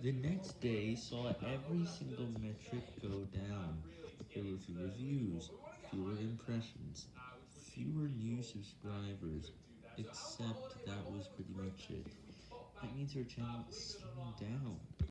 The next day saw every single metric go down, there were fewer views, fewer impressions, fewer new subscribers, except that was pretty much it. That means our channel is slowing down.